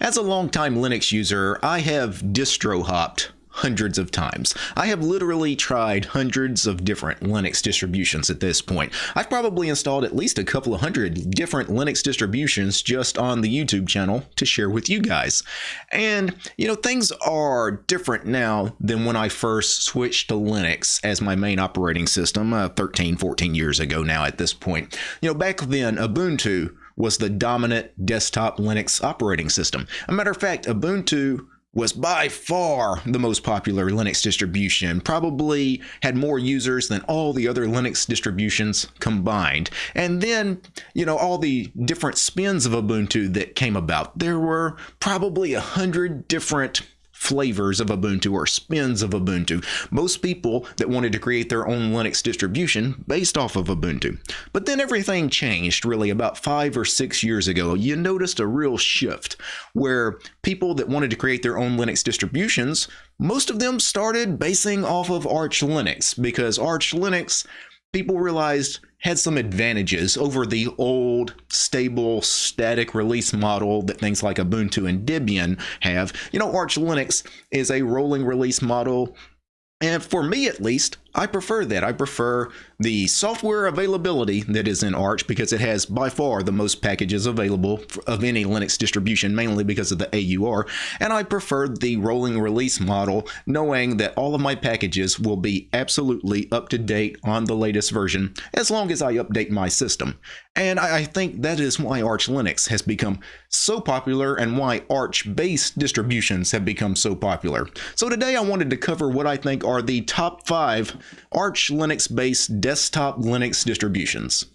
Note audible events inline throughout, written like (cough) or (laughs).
As a longtime Linux user, I have distro hopped hundreds of times. I have literally tried hundreds of different Linux distributions at this point. I've probably installed at least a couple of hundred different Linux distributions just on the YouTube channel to share with you guys. And, you know, things are different now than when I first switched to Linux as my main operating system uh, 13, 14 years ago now at this point. You know, back then, Ubuntu was the dominant desktop Linux operating system. A matter of fact, Ubuntu was by far the most popular Linux distribution, probably had more users than all the other Linux distributions combined. And then, you know, all the different spins of Ubuntu that came about. There were probably a hundred different flavors of Ubuntu or spins of Ubuntu. Most people that wanted to create their own Linux distribution based off of Ubuntu. But then everything changed really about five or six years ago. You noticed a real shift where people that wanted to create their own Linux distributions, most of them started basing off of Arch Linux because Arch Linux people realized had some advantages over the old, stable, static release model that things like Ubuntu and Debian have. You know, Arch Linux is a rolling release model. And for me, at least, I prefer that. I prefer the software availability that is in Arch because it has by far the most packages available of any Linux distribution, mainly because of the AUR. And I prefer the rolling release model, knowing that all of my packages will be absolutely up to date on the latest version as long as I update my system. And I think that is why Arch Linux has become so popular and why Arch based distributions have become so popular. So today I wanted to cover what I think are the top five Arch Linux-based desktop Linux distributions.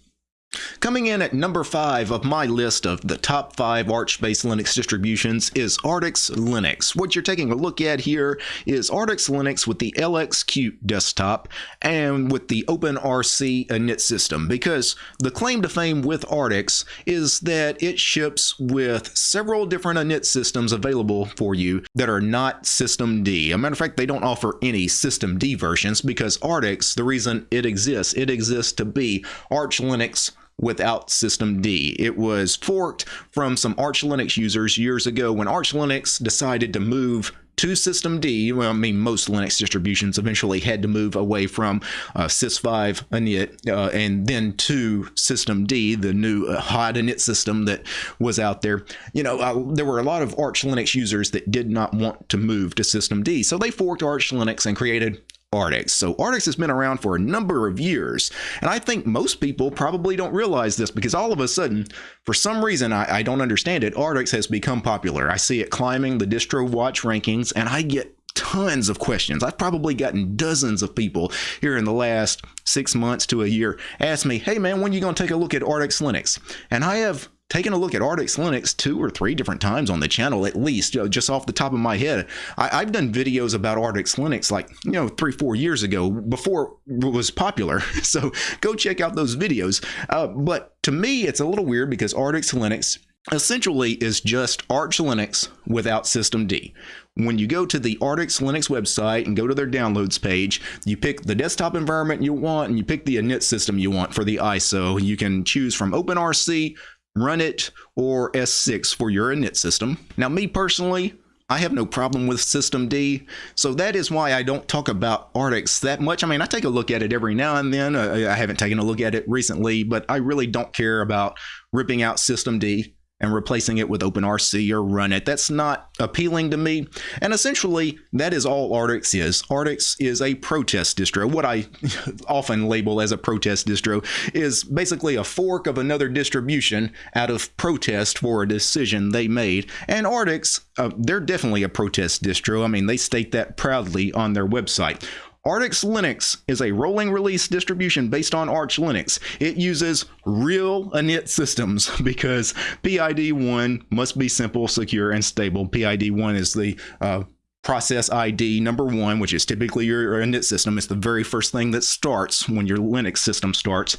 Coming in at number 5 of my list of the top 5 Arch-based Linux distributions is Artix Linux. What you're taking a look at here is Artix Linux with the LXQt desktop and with the OpenRC init system because the claim to fame with Artix is that it ships with several different init systems available for you that are not systemd. A matter of fact, they don't offer any systemd versions because Artix, the reason it exists, it exists to be Arch Linux without systemd. It was forked from some Arch Linux users years ago when Arch Linux decided to move to systemd. Well, I mean, most Linux distributions eventually had to move away from uh, sys5 init uh, and then to systemd, the new uh, hot init system that was out there. You know, uh, there were a lot of Arch Linux users that did not want to move to systemd, so they forked Arch Linux and created Artix. So Artix has been around for a number of years, and I think most people probably don't realize this because all of a sudden, for some reason, I, I don't understand it, Artix has become popular. I see it climbing the distro watch rankings, and I get tons of questions. I've probably gotten dozens of people here in the last six months to a year ask me, hey man, when are you going to take a look at Artix Linux? And I have taken a look at Artix Linux two or three different times on the channel, at least, you know, just off the top of my head. I, have done videos about Artix Linux like, you know, three, four years ago before it was popular. (laughs) So go check out those videos. Uh, but to me, it's a little weird because Artix Linux essentially is just Arch Linux without systemd. When you go to the Artix Linux website and go to their downloads page, you pick the desktop environment you want and you pick the init system you want for the ISO. You can choose from OpenRC, Runit, or S6 for your init system. Now, me personally, I have no problem with systemd, so that is why I don't talk about Artix that much. I mean, I take a look at it every now and then. I haven't taken a look at it recently, but I really don't care about ripping out systemd and replacing it with OpenRC or Runit. That's not appealing to me. And essentially, that is all Artix is. Artix is a protest distro. What I (laughs) often label as a protest distro is basically a fork of another distribution out of protest for a decision they made. And Artix, uh, they're definitely a protest distro. I mean, they state that proudly on their website. Artix Linux is a rolling release distribution based on Arch Linux. It uses real init systems (laughs) because PID1 must be simple, secure, and stable. PID1 is the uh, process ID number one, which is typically your init system. It's the very first thing that starts when your Linux system starts.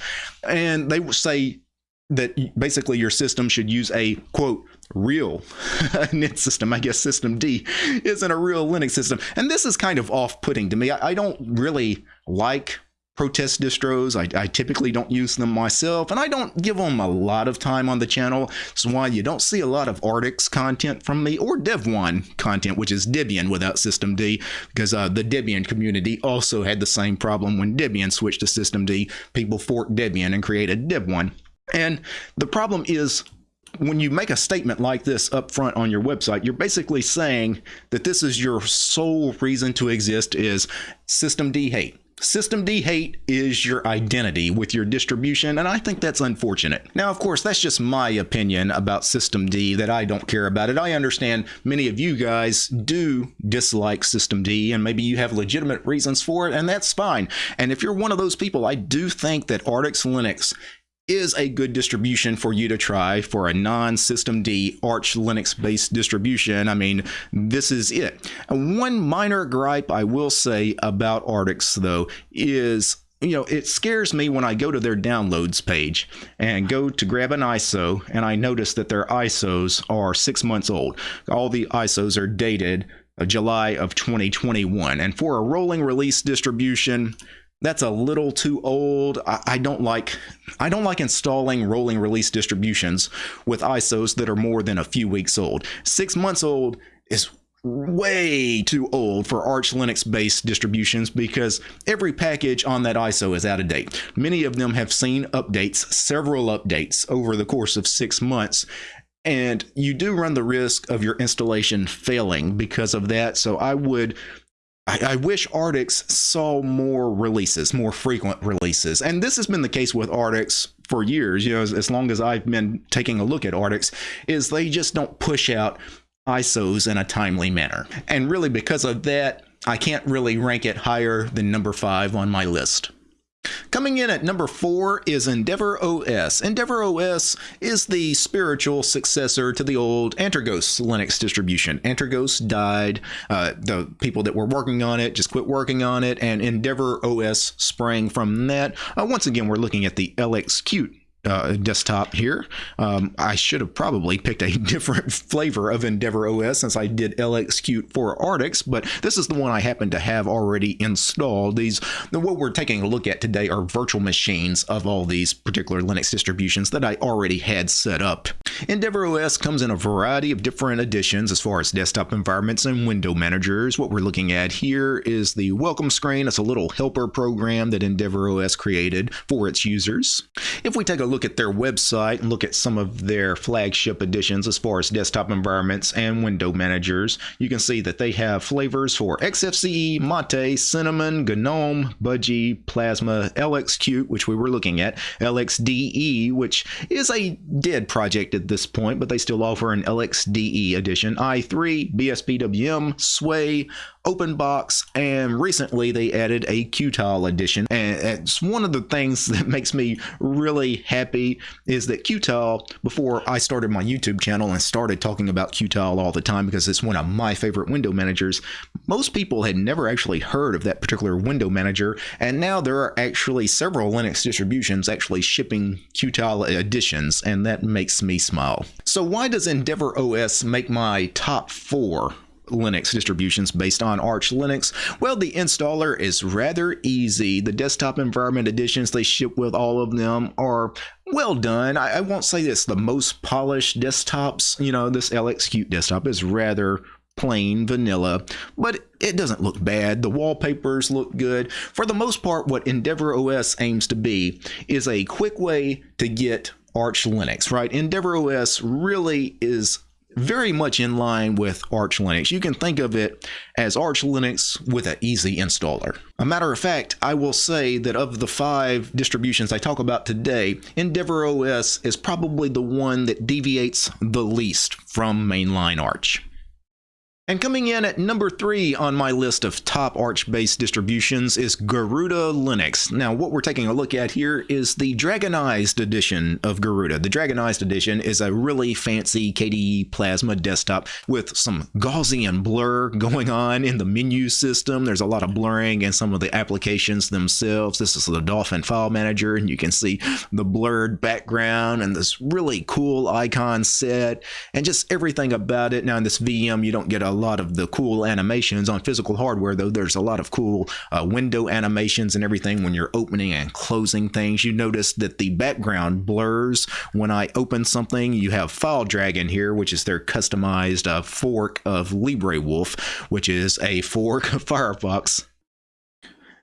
And they say that basically your system should use a quote real (laughs) init system. I guess systemd isn't a real Linux system. And this is kind of off putting to me. I, I don't really like protest distros. I, I, typically don't use them myself, and I don't give them a lot of time on the channel. That's why you don't see a lot of Artix content from me or Devuan content, which is Debian without systemd, because uh, the Debian community also had the same problem when Debian switched to systemd. People forked Debian and created Devuan. And the problem is when you make a statement like this up front on your website, you're basically saying that this is your sole reason to exist is systemd hate. systemd hate is your identity with your distribution, and I think that's unfortunate. Now, of course, that's just my opinion about systemd that I don't care about it. I understand many of you guys do dislike systemd, and maybe you have legitimate reasons for it, and that's fine. And if you're one of those people, I do think that Artix Linux is a good distribution for you to try for a non-systemd Arch Linux based distribution. I mean, this is it. One minor gripe I will say about Artix though is you know, it scares me when I go to their downloads page and go to grab an ISO and I notice that their ISOs are six months old. All the ISOs are dated uh, July of 2021. And for a rolling release distribution, that's a little too old. I, I, don't like I don't like installing rolling release distributions with ISOs that are more than a few weeks old. Six months old is way too old for Arch Linux based distributions because every package on that ISO is out of date. Many of them have seen updates, several updates over the course of six months. And you do run the risk of your installation failing because of that. So I would I, I, wish Artix saw more releases, more frequent releases. And this has been the case with Artix for years, you know, as, as long as I've been taking a look at Artix, is they just don't push out ISOs in a timely manner. And really because of that, I can't really rank it higher than number five on my list. Coming in at number four is Endeavour OS. Endeavour OS is the spiritual successor to the old Antergos Linux distribution. Antergos died. Uh, the people that were working on it just quit working on it, and Endeavour OS sprang from that. Uh, once again, we're looking at the LXQt uh, desktop here. Um, I should have probably picked a (laughs) different flavor of Endeavour OS since I did LXQt for Artix, but this is the one I happen to have already installed. These, what we're taking a look at today are virtual machines of all these particular Linux distributions that I already had set up. Endeavour OS comes in a variety of different editions as far as desktop environments and window managers. What we're looking at here is the welcome screen. It's a little helper program that Endeavour OS created for its users. If we take a look at their website and look at some of their flagship editions as far as desktop environments and window managers, you can see that they have flavors for XFCE, Mate, Cinnamon, GNOME, Budgie, Plasma, LXQt, which we were looking at, LXDE, which is a dead project at this point, but they still offer an LXDE edition, i3, BSPWM, Sway, OpenBox, and recently they added a Qtile edition. And it's one of the things (laughs) that makes me really happy is that Qtile, before I started my YouTube channel and started talking about Qtile all the time because it's one of my favorite window managers, most people had never actually heard of that particular window manager. And now there are actually several Linux distributions actually shipping Qtile editions, and that makes me smile. So why does Endeavour OS make my top four Linux distributions based on Arch Linux? Well, the installer is rather easy. The desktop environment editions they ship with all of them are well done. I, I won't say it's the most polished desktops. You know, this LXQt desktop is rather plain vanilla, but it doesn't look bad. The wallpapers look good. For the most part, what Endeavour OS aims to be is a quick way to get Arch Linux, right? Endeavour OS really is very much in line with Arch Linux. You can think of it as Arch Linux with an easy installer. A matter of fact, I will say that of the five distributions I talk about today, Endeavour OS is probably the one that deviates the least from mainline Arch. And coming in at number three on my list of top Arch-based distributions is Garuda Linux. Now, what we're taking a look at here is the Dragonized edition of Garuda. The Dragonized edition is a really fancy KDE Plasma desktop with some Gaussian blur going on in the menu system. There's a lot of blurring in some of the applications themselves. This is the Dolphin file manager, and you can see the blurred background and this really cool icon set and just everything about it. Now, in this VM, you don't get a lot of the cool animations on physical hardware, though. There's a lot of cool uh, window animations and everything when you're opening and closing things. You notice that the background blurs when I open something. You have Fire Dragon here, which is their customized uh, fork of LibreWolf, which is a fork of Firefox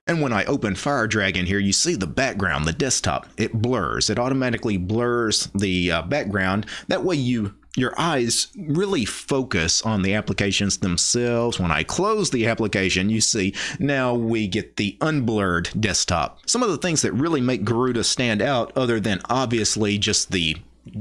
and when I open Fire Dragon here, you see the background, the desktop, it blurs. It automatically blurs the uh, background. That way you your eyes really focus on the applications themselves. When I close the application, you see now we get the unblurred desktop. Some of the things that really make Garuda stand out, other than obviously just the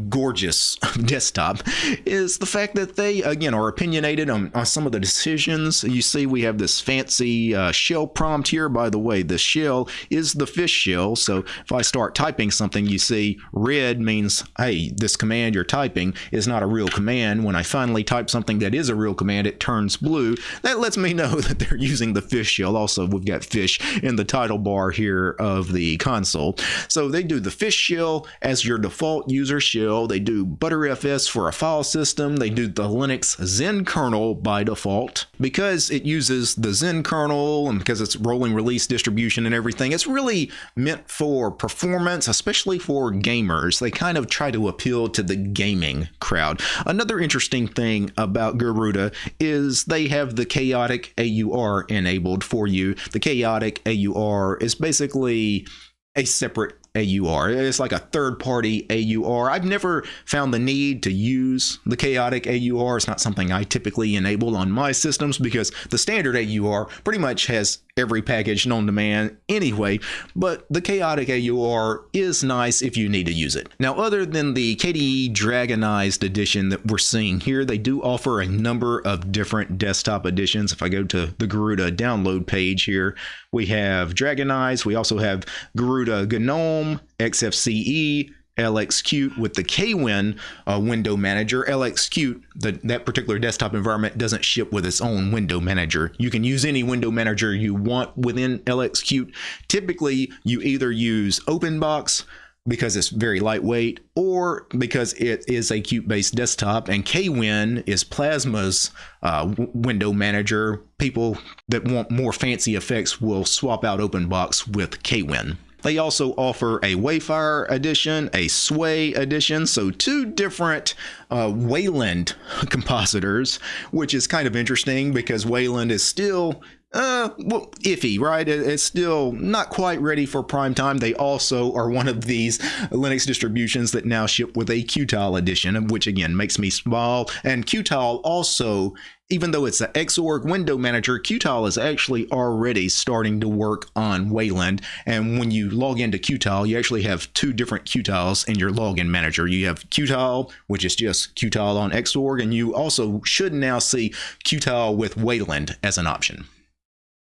gorgeous (laughs) desktop is the fact that they again are opinionated on, on some of the decisions. You see we have this fancy uh, shell prompt here. By the way the shell is the fish shell. So if i start typing something you see red means hey this command you're typing is not a real command. When i finally type something that is a real command it turns blue. That lets me know (laughs) that they're using the fish shell. Also we've got fish in the title bar here of the console. So they do the fish shell as your default user shell. They do ButterFS for a file system. They do the Linux Zen kernel by default. Because it uses the Zen kernel and because it's rolling release distribution and everything, it's really meant for performance, especially for gamers. They kind of try to appeal to the gaming crowd. Another interesting thing about Garuda is they have the chaotic AUR enabled for you. The chaotic AUR is basically a separate AUR. It's like a third party AUR. I've never found the need to use the chaotic AUR. It's not something I typically enable on my systems because the standard AUR pretty much has every package known to man anyway, but the chaotic AUR is nice if you need to use it. Now, other than the KDE Dragonized edition that we're seeing here, they do offer a number of different desktop editions. If I go to the Garuda download page here, we have Dragonized, we also have Garuda GNOME, XFCE, LXQt with the KWin uh, window manager. LXQt, that particular desktop environment doesn't ship with its own window manager. You can use any window manager you want within LXQt. Typically, you either use OpenBox because it's very lightweight or because it is a Qt based desktop and KWin is Plasma's uh, window manager. People that want more fancy effects will swap out OpenBox with KWin. They also offer a Wayfire edition, a Sway edition, so two different uh, Wayland (laughs) compositors, which is kind of interesting because Wayland is still uh, well, iffy, right? It's still not quite ready for prime time. They also are one of these Linux distributions that now ship with a Qtile edition, which again makes me smile. And Qtile also, even though it's an Xorg window manager, Qtile is actually already starting to work on Wayland. And when you log into Qtile, you actually have two different Qtiles in your login manager. You have Qtile, which is just Qtile on Xorg, and you also should now see Qtile with Wayland as an option.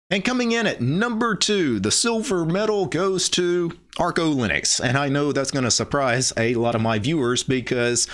And coming in at number two, the silver medal goes to Arco Linux. And I know that's going to surprise a lot of my viewers because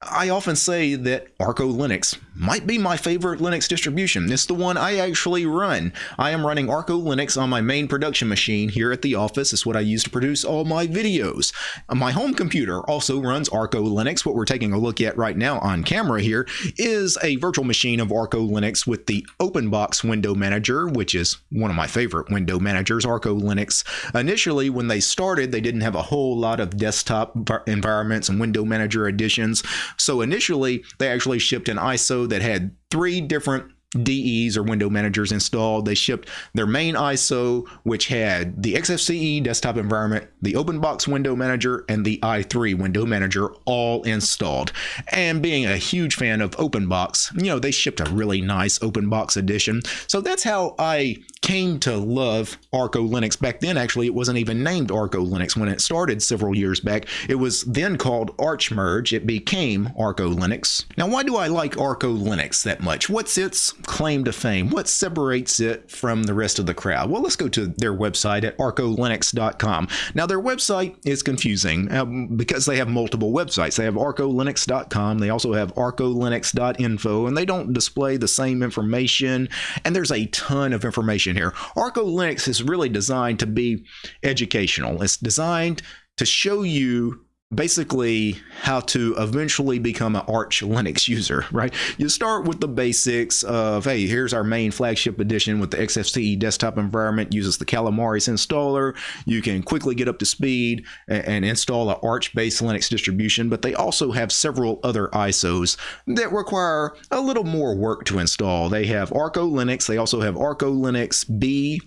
I often say that Arco Linux might be my favorite Linux distribution. It's the one I actually run. I am running Arco Linux on my main production machine here at the office. It's what I use to produce all my videos. My home computer also runs Arco Linux. What we're taking a look at right now on camera here is a virtual machine of Arco Linux with the OpenBox window manager, which is one of my favorite window managers, Arco Linux. Initially, when they started, they didn't have a whole lot of desktop environments and window manager additions. So initially, they actually shipped an ISO that had three different DEs or window managers installed. They shipped their main ISO, which had the XFCE desktop environment, the OpenBox window manager, and the i3 window manager all installed. And being a huge fan of OpenBox, you know, they shipped a really nice OpenBox edition. So that's how I came to love Arco Linux. Back then, actually, it wasn't even named Arco Linux when it started several years back. It was then called ArchMerge. It became Arco Linux. Now, why do I like Arco Linux that much? What's its claim to fame? What separates it from the rest of the crowd? Well, let's go to their website at arcolinux.com. Now, their website is confusing um, because they have multiple websites. They have arcolinux.com. They also have arcolinux.info, and they don't display the same information. And there's a ton of information here. Arco Linux is really designed to be educational. It's designed to show you basically how to eventually become an Arch Linux user, right? You start with the basics of, hey, here's our main flagship edition with the XFCE desktop environment, uses the Calamares installer. You can quickly get up to speed and, and install an Arch-based Linux distribution, but they also have several other ISOs that require a little more work to install. They have Arco Linux, they also have Arco Linux B,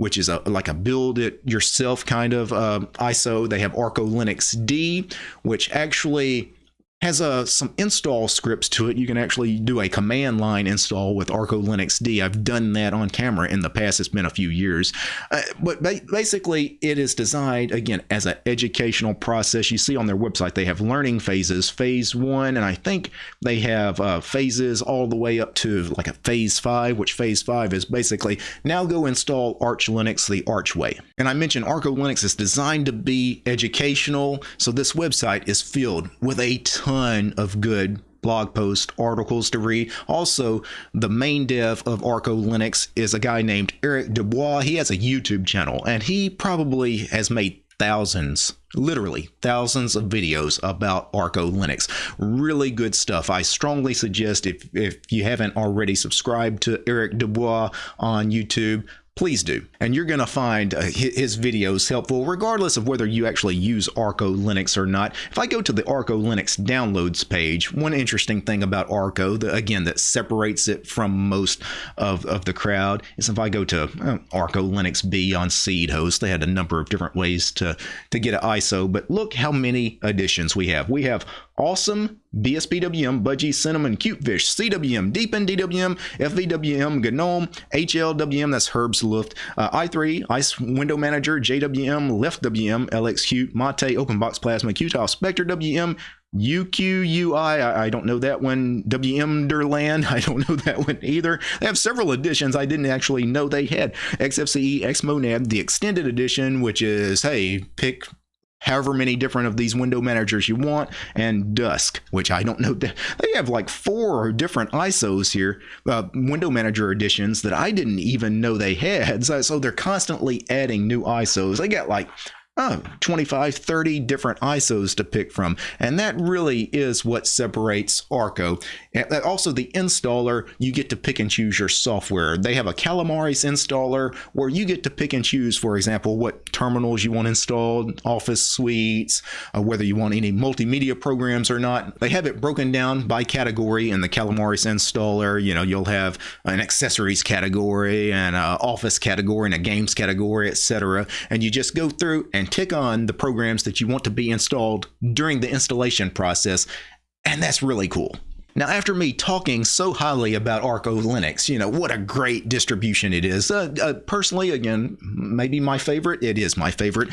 which is a like a build it yourself kind of uh, ISO. They have Arco Linux D, which actually has uh, some install scripts to it. You can actually do a command line install with Arco Linux D. I've done that on camera in the past. It's been a few years. Uh, but ba basically, it is designed, again, as an educational process. You see on their website, they have learning phases. Phase one, and I think they have uh, phases all the way up to like a phase five, which phase five is basically now go install Arch Linux the Arch way. And I mentioned Arco Linux is designed to be educational. So this website is filled with a ton ton of good blog posts, articles to read. Also, the main dev of Arco Linux is a guy named Erik Dubois. He has a YouTube channel and he probably has made thousands, literally thousands of videos about Arco Linux. Really good stuff. I strongly suggest if, if you haven't already subscribed to Erik Dubois on YouTube, please do. And you're going to find uh, his videos helpful regardless of whether you actually use Arco Linux or not. If I go to the Arco Linux downloads page, one interesting thing about Arco, the, again, that separates it from most of, of the crowd is if I go to uh, Arco Linux B on Seed Host, they had a number of different ways to, to get an ISO, but look how many editions we have. We have Awesome, BSPWM, Budgie, Cinnamon, Cutefish, CWM, Deepin, DWM, FVWM, GNOME, HLWM, that's Herb's Luft, uh, i3, Ice Window Manager, JWM, LeftWM, LXQt, Mate, OpenBox Plasma, Qtile, Spectre WM, UKUI, I, I don't know that one. Wmderland, (laughs) I don't know that one either. They have several editions I didn't actually know they had. XFCE, Xmonad, the extended edition, which is, hey, pick however many different of these window managers you want, and Dusk, which I don't know. (laughs) They have like four different ISOs here, uh, window manager editions that I didn't even know they had. So, so they're constantly adding new ISOs. They got like oh, 25, 30 different ISOs to pick from. And that really is what separates Arco. Also, the installer, you get to pick and choose your software. They have a Calamares installer where you get to pick and choose, for example, what terminals you want installed, office suites, uh, whether you want any multimedia programs or not. They have it broken down by category in the Calamares installer. You know, you'll have an accessories category and an office category and a games category, etc. And you just go through and tick on the programs that you want to be installed during the installation process, and that's really cool. Now, after me talking so highly about Arco Linux, you know, what a great distribution it is. Uh, uh, personally, again, maybe my favorite. It is my favorite.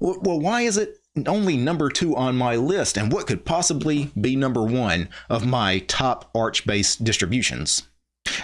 Well, why is it only number two on my list? And what could possibly be number one of my top Arch based distributions?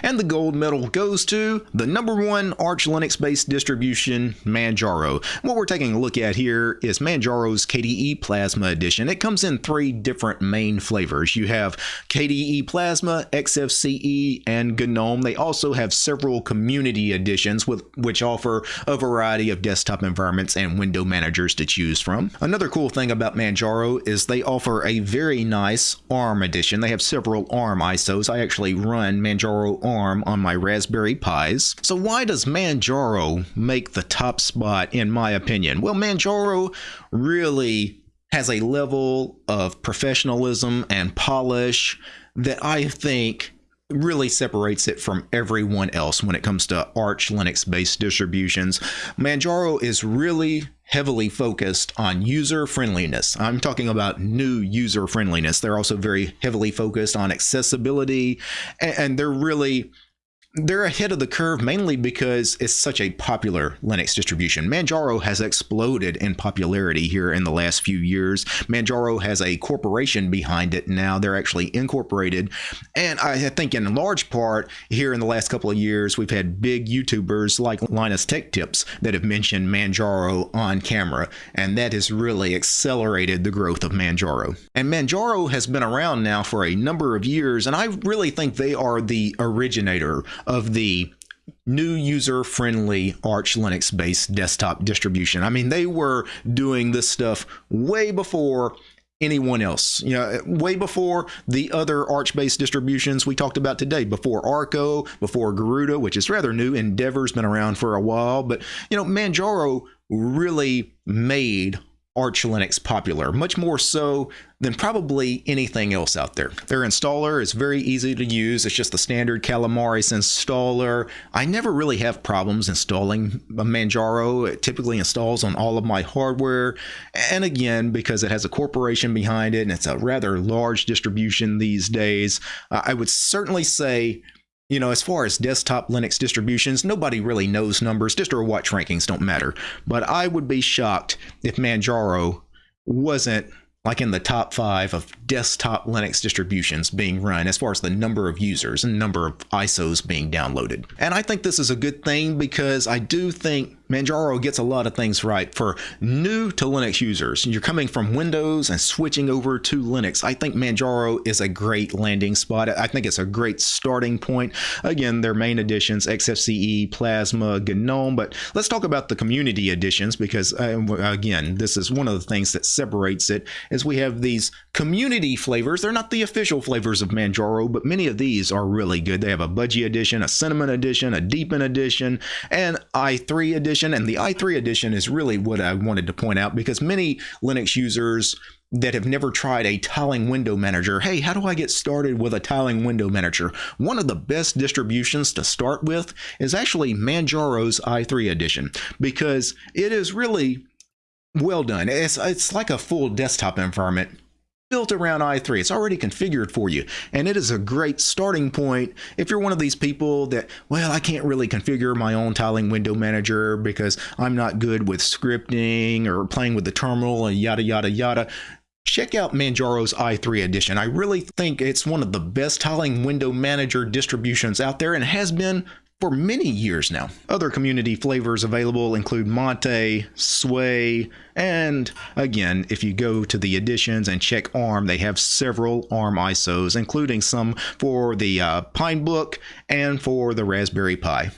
And the gold medal goes to the number one Arch Linux based distribution, Manjaro. What we're taking a look at here is Manjaro's KDE Plasma Edition. It comes in three different main flavors. You have KDE Plasma, XFCE, and GNOME. They also have several community editions with which offer a variety of desktop environments and window managers to choose from. Another cool thing about Manjaro is they offer a very nice ARM edition. They have several ARM ISOs. I actually run Manjaro ARM on my Raspberry Pis. So why does Manjaro make the top spot in my opinion? Well, Manjaro really has a level of professionalism and polish that I think really separates it from everyone else when it comes to Arch Linux based distributions. Manjaro is really heavily focused on user friendliness. I'm talking about new user friendliness. They're also very heavily focused on accessibility and they're really they're ahead of the curve mainly because it's such a popular Linux distribution. Manjaro has exploded in popularity here in the last few years. Manjaro has a corporation behind it now. They're actually incorporated. And I think in large part here in the last couple of years, we've had big YouTubers like Linus Tech Tips that have mentioned Manjaro on camera. And that has really accelerated the growth of Manjaro. And Manjaro has been around now for a number of years. And I really think they are the originator of the new user friendly Arch Linux based desktop distribution. I mean, they were doing this stuff way before anyone else. You know, way before the other Arch-based distributions we talked about today, before Arco, before Garuda, which is rather new. Endeavour's been around for a while, but you know, Manjaro really made Arch Linux popular, much more so than probably anything else out there. Their installer is very easy to use. It's just the standard Calamares installer. I never really have problems installing Manjaro. It typically installs on all of my hardware. And again, because it has a corporation behind it and it's a rather large distribution these days, I would certainly say you know, as far as desktop Linux distributions, nobody really knows numbers. Distro watch rankings don't matter. But I would be shocked if Manjaro wasn't like in the top five of desktop Linux distributions being run as far as the number of users and number of ISOs being downloaded. And I think this is a good thing because I do think Manjaro gets a lot of things right for new to Linux users. You're coming from Windows and switching over to Linux. I think Manjaro is a great landing spot. I think it's a great starting point. Again, their main editions, XFCE, Plasma, GNOME, but let's talk about the community editions because uh, again, this is one of the things that separates it is we have these community flavors. They're not the official flavors of Manjaro, but many of these are really good. They have a Budgie edition, a Cinnamon edition, a Deepin edition, and i3 edition edition. And the i3 edition is really what I wanted to point out because many Linux users that have never tried a tiling window manager. Hey, how do I get started with a tiling window manager? One of the best distributions to start with is actually Manjaro's i3 edition because it is really well done. It's, it's like a full desktop environment built around i3. It's already configured for you. And it is a great starting point if you're one of these people that, well, I can't really configure my own tiling window manager because I'm not good with scripting or playing with the terminal and yada, yada, yada. Check out Manjaro's i3 edition. I really think it's one of the best tiling window manager distributions out there and has been for many years now. Other community flavors available include Monte, Sway, and again, if you go to the editions and check ARM, they have several ARM ISOs, including some for the uh, Pinebook and for the Raspberry Pi.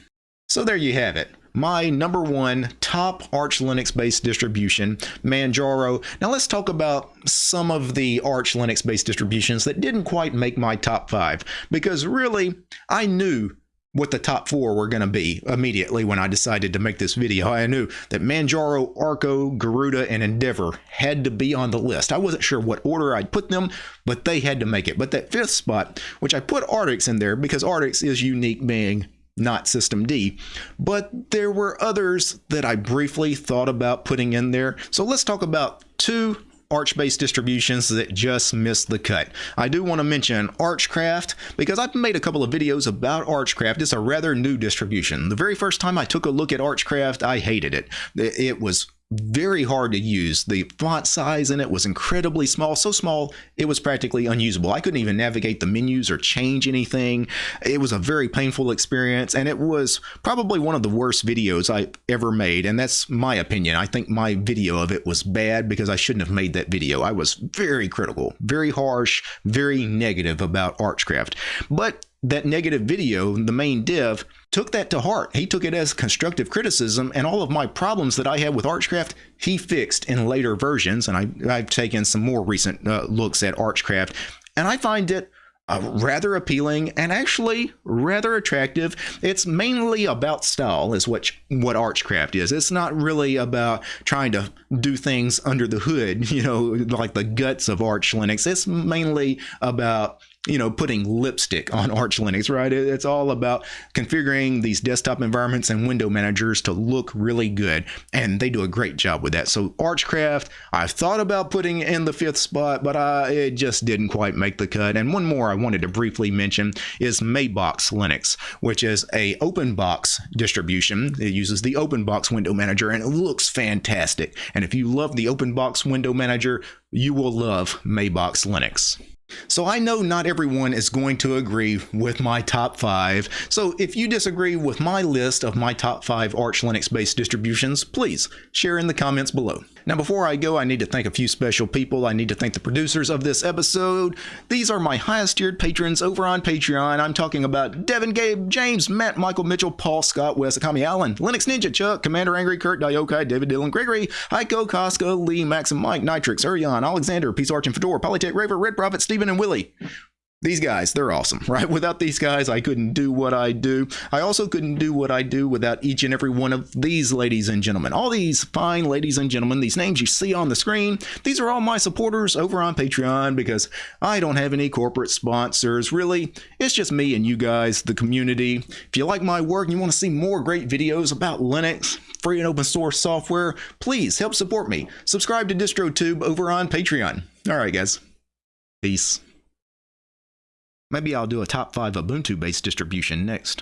So there you have it my number one top Arch Linux based distribution, Manjaro. Now let's talk about some of the Arch Linux based distributions that didn't quite make my top five because really I knew what the top four were going to be immediately when I decided to make this video. I knew that Manjaro, Arco, Garuda, and Endeavour had to be on the list. I wasn't sure what order I'd put them, but they had to make it. But that fifth spot, which I put Artix in there because Artix is unique being not systemd. But there were others that I briefly thought about putting in there. So let's talk about two Arch-based distributions that just missed the cut. I do want to mention Archcraft because I've made a couple of videos about Archcraft. It's a rather new distribution. The very first time I took a look at Archcraft, I hated it. It was very hard to use. The font size in it was incredibly small, so small it was practically unusable. I couldn't even navigate the menus or change anything. It was a very painful experience, and it was probably one of the worst videos I ever made, and that's my opinion. I think my video of it was bad because I shouldn't have made that video. I was very critical, very harsh, very negative about Archcraft. But that negative video, the main dev, took that to heart. He took it as constructive criticism, and all of my problems that I had with Archcraft, he fixed in later versions. And I, have taken some more recent uh, looks at Archcraft, and I find it uh, rather appealing and actually rather attractive. It's mainly about style, is what what Archcraft is. It's not really about trying to do things under the hood, (laughs) you know, like the guts of Arch Linux. It's mainly about you know, putting lipstick on (laughs) Arch Linux, right? It's all about configuring these desktop environments and window managers to look really good. And they do a great job with that. So Archcraft, I've thought about putting in the fifth spot, but I, it just didn't quite make the cut. And one more I wanted to briefly mention is Mabox Linux, which is a open box distribution. It uses the open box window manager and it looks fantastic. And if you love the open box window manager, you will love Mabox Linux. So I know not everyone is going to agree with my top five. So if you disagree with my list of my top five Arch Linux based distributions, please share in the comments below. Now, before I go, I need to thank a few special people. I need to thank the producers of this episode. These are my highest tiered patrons over on Patreon. I'm talking about Devin Gabe, James, Matt, Michael Mitchell, Paul Scott, Wes Akami Allen, Linux Ninja, Chuck, Commander Angry, Kurt, Diokai, David Dillon, Gregory, Heiko, Koska, Lee, Max and Mike, Nitrix, Urion, Alexander, Peace Arch and Fedor, Polytech Raver, Red Prophet, Stephen, and Willie these guys, they're awesome, (laughs) right? Without these guys, I couldn't do what I do. I also couldn't do what I do without each and every one of these ladies and gentlemen. All these fine ladies and gentlemen, these names you see on the screen, these are all my supporters over on Patreon because I don't have any corporate sponsors. Really, it's just me and you guys, the community. If you like my work and you want to see more great videos about Linux, free and open source software, please help support me. Subscribe to DistroTube over on Patreon. All right, guys. Peace. Maybe I'll do a top 5 Ubuntu based distribution next.